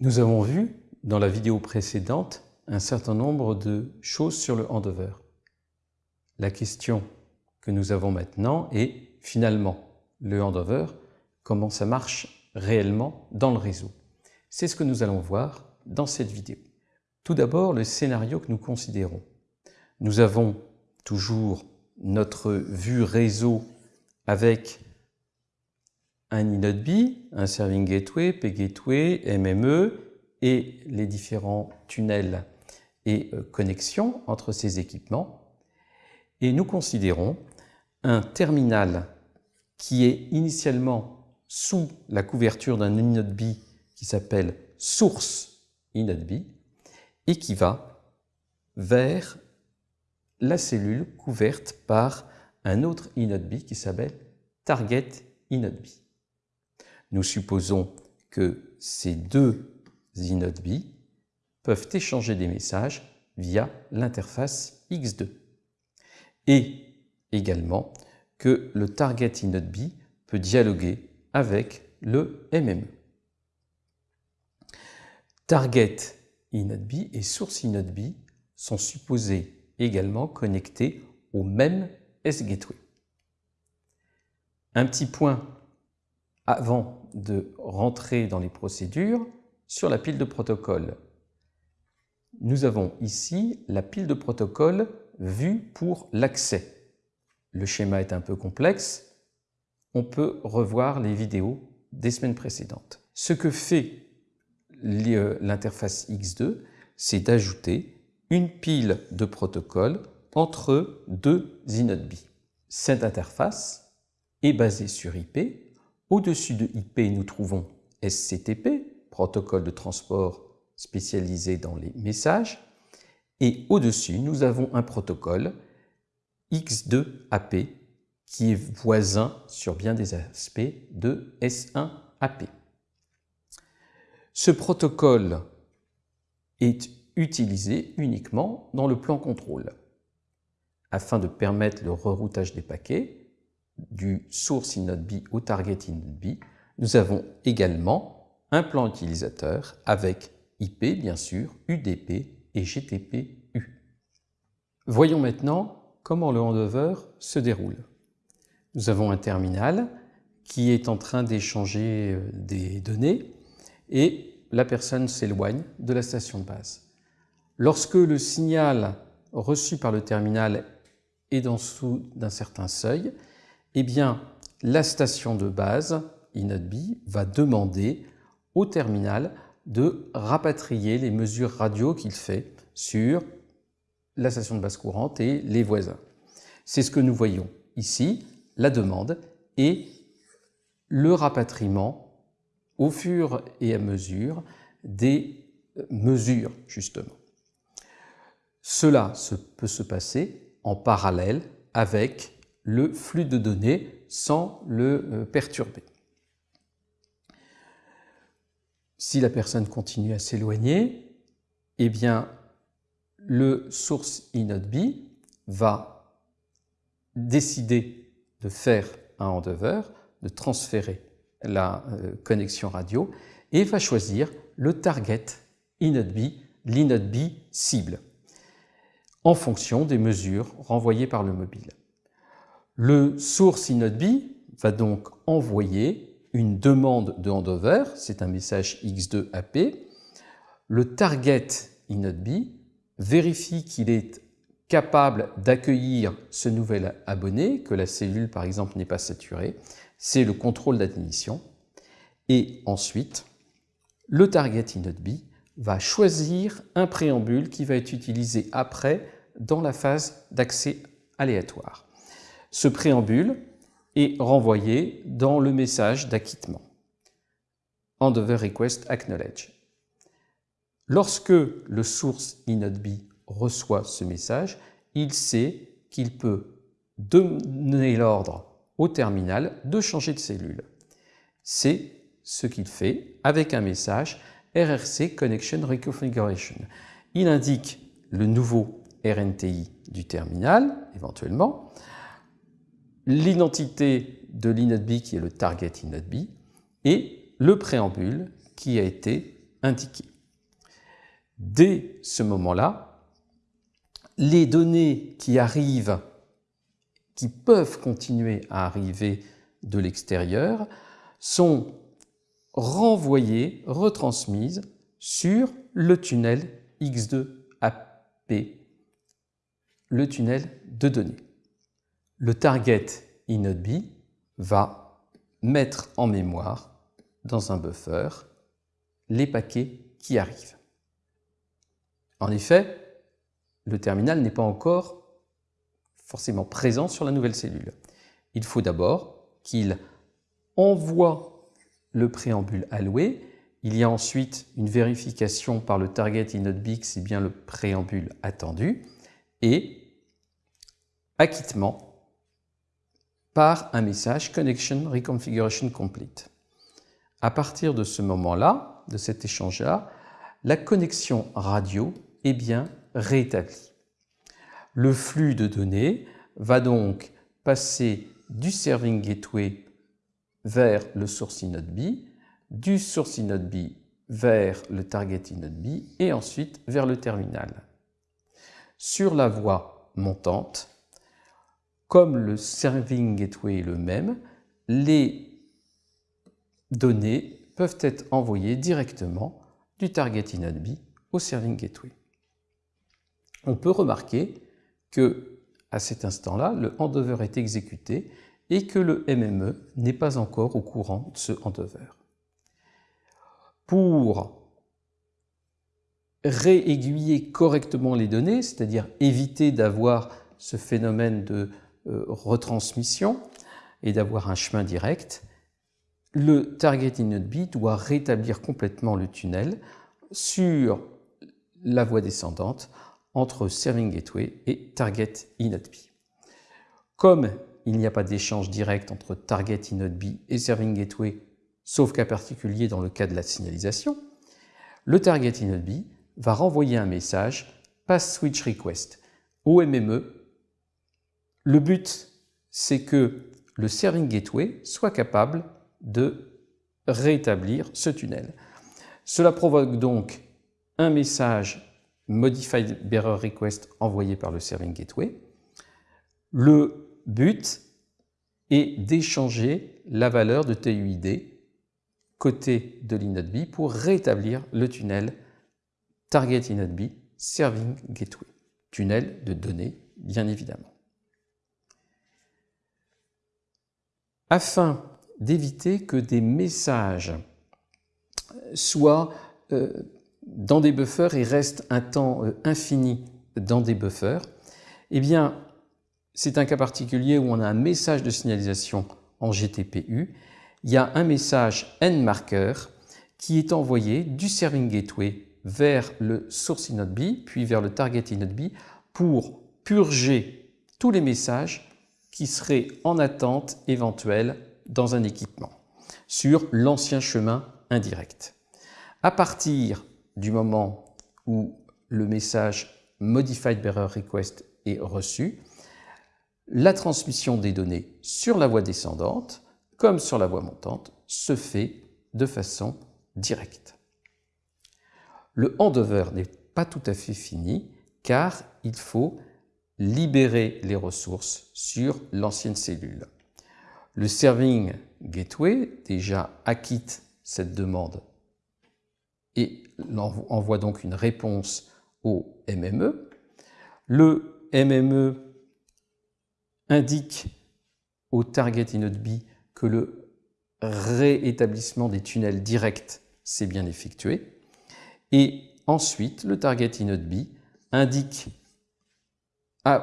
Nous avons vu dans la vidéo précédente un certain nombre de choses sur le handover. La question que nous avons maintenant est finalement le handover, comment ça marche réellement dans le réseau. C'est ce que nous allons voir dans cette vidéo. Tout d'abord, le scénario que nous considérons. Nous avons toujours notre vue réseau avec un inode un serving gateway, pgateway, MME et les différents tunnels et euh, connexions entre ces équipements. Et nous considérons un terminal qui est initialement sous la couverture d'un inode qui s'appelle source inode et qui va vers la cellule couverte par un autre inode qui s'appelle target inode nous supposons que ces deux inodes peuvent échanger des messages via l'interface X2 et également que le target inode peut dialoguer avec le MME. Target inode et source inode sont supposés également connectés au même S-Gateway. Un petit point avant de rentrer dans les procédures sur la pile de protocole. Nous avons ici la pile de protocole vue pour l'accès. Le schéma est un peu complexe. On peut revoir les vidéos des semaines précédentes. Ce que fait l'interface X2, c'est d'ajouter une pile de protocoles entre deux inodes Cette interface est basée sur IP au-dessus de IP, nous trouvons SCTP, protocole de transport spécialisé dans les messages. Et au-dessus, nous avons un protocole X2AP qui est voisin sur bien des aspects de S1AP. Ce protocole est utilisé uniquement dans le plan contrôle. Afin de permettre le reroutage des paquets, du source inode au target inode nous avons également un plan utilisateur avec IP, bien sûr, UDP et GTP-U. Voyons maintenant comment le handover se déroule. Nous avons un terminal qui est en train d'échanger euh, des données et la personne s'éloigne de la station de base. Lorsque le signal reçu par le terminal est en dessous d'un certain seuil, eh bien, la station de base, inode va demander au terminal de rapatrier les mesures radio qu'il fait sur la station de base courante et les voisins. C'est ce que nous voyons ici, la demande et le rapatriement au fur et à mesure des mesures, justement. Cela peut se passer en parallèle avec le flux de données sans le euh, perturber. Si la personne continue à s'éloigner, eh bien, le source inode va décider de faire un handover, de transférer la euh, connexion radio et va choisir le target inode l'inode cible, en fonction des mesures renvoyées par le mobile. Le source inode va donc envoyer une demande de handover, c'est un message X2AP. Le target inode vérifie qu'il est capable d'accueillir ce nouvel abonné, que la cellule par exemple n'est pas saturée, c'est le contrôle d'admission. Et ensuite, le target inode va choisir un préambule qui va être utilisé après dans la phase d'accès aléatoire. Ce préambule est renvoyé dans le message d'acquittement. Endover request acknowledge. Lorsque le source inode reçoit ce message, il sait qu'il peut donner l'ordre au terminal de changer de cellule. C'est ce qu'il fait avec un message RRC Connection Reconfiguration. Il indique le nouveau RNTI du terminal, éventuellement, l'identité de l'inode qui est le target inode et le préambule qui a été indiqué. Dès ce moment-là, les données qui arrivent, qui peuvent continuer à arriver de l'extérieur, sont renvoyées, retransmises sur le tunnel X2AP, le tunnel de données. Le target inodb va mettre en mémoire dans un buffer les paquets qui arrivent. En effet, le terminal n'est pas encore forcément présent sur la nouvelle cellule. Il faut d'abord qu'il envoie le préambule alloué. Il y a ensuite une vérification par le target inodb c'est bien le préambule attendu et acquittement par un message Connection Reconfiguration Complete. À partir de ce moment-là, de cet échange-là, la connexion radio est bien rétablie. Le flux de données va donc passer du Serving Gateway vers le Source Inode B, du Source Inode B vers le Target Inode B et ensuite vers le terminal. Sur la voie montante, comme le Serving Gateway est le même, les données peuvent être envoyées directement du Target Inode B au Serving Gateway. On peut remarquer que à cet instant-là, le handover est exécuté et que le MME n'est pas encore au courant de ce handover. Pour réaiguiller correctement les données, c'est-à-dire éviter d'avoir ce phénomène de retransmission et d'avoir un chemin direct, le target inode doit rétablir complètement le tunnel sur la voie descendante entre Serving Gateway et Target inode Comme il n'y a pas d'échange direct entre Target inode et Serving Gateway, sauf cas particulier dans le cas de la signalisation, le Target inode va renvoyer un message Pass Switch Request au MME le but, c'est que le Serving Gateway soit capable de rétablir ce tunnel. Cela provoque donc un message Modified Bearer Request envoyé par le Serving Gateway. Le but est d'échanger la valeur de TUID côté de l'inode pour rétablir le tunnel Target inode Serving Gateway. Tunnel de données, bien évidemment. Afin d'éviter que des messages soient euh, dans des buffers et restent un temps euh, infini dans des buffers, eh bien, c'est un cas particulier où on a un message de signalisation en GTPU. Il y a un message nMarker qui est envoyé du Serving Gateway vers le source inode B, puis vers le target inode B, pour purger tous les messages qui serait en attente éventuelle dans un équipement sur l'ancien chemin indirect. À partir du moment où le message Modified Bearer Request est reçu, la transmission des données sur la voie descendante comme sur la voie montante se fait de façon directe. Le handover n'est pas tout à fait fini car il faut libérer les ressources sur l'ancienne cellule. Le Serving Gateway déjà acquitte cette demande et envoie donc une réponse au MME. Le MME indique au Target Inode B que le réétablissement des tunnels directs s'est bien effectué. Et ensuite, le Target Inode B indique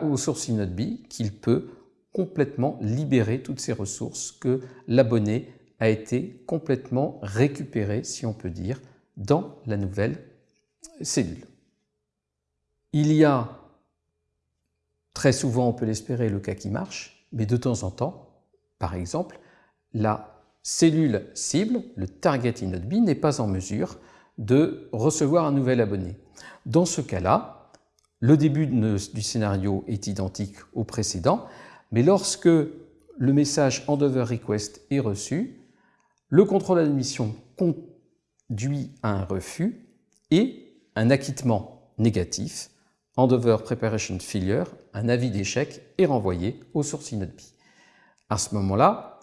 au source B qu'il peut complètement libérer toutes ces ressources que l'abonné a été complètement récupéré, si on peut dire, dans la nouvelle cellule. Il y a très souvent, on peut l'espérer, le cas qui marche, mais de temps en temps, par exemple, la cellule cible, le target inode n'est pas en mesure de recevoir un nouvel abonné. Dans ce cas-là, le début du scénario est identique au précédent, mais lorsque le message Endover Request est reçu, le contrôle d'admission conduit à un refus et un acquittement négatif, Endover Preparation Failure, un avis d'échec est renvoyé au source InnoDB. À ce moment-là,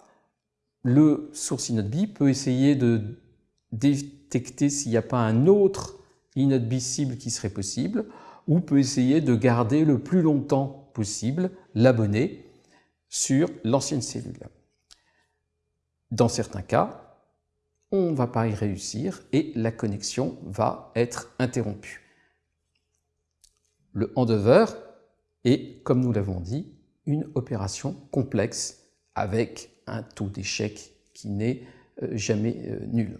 le source InnoDB peut essayer de détecter s'il n'y a pas un autre InnoDB cible qui serait possible, ou peut essayer de garder le plus longtemps possible l'abonné sur l'ancienne cellule. Dans certains cas, on ne va pas y réussir et la connexion va être interrompue. Le handover est, comme nous l'avons dit, une opération complexe avec un taux d'échec qui n'est euh, jamais euh, nul.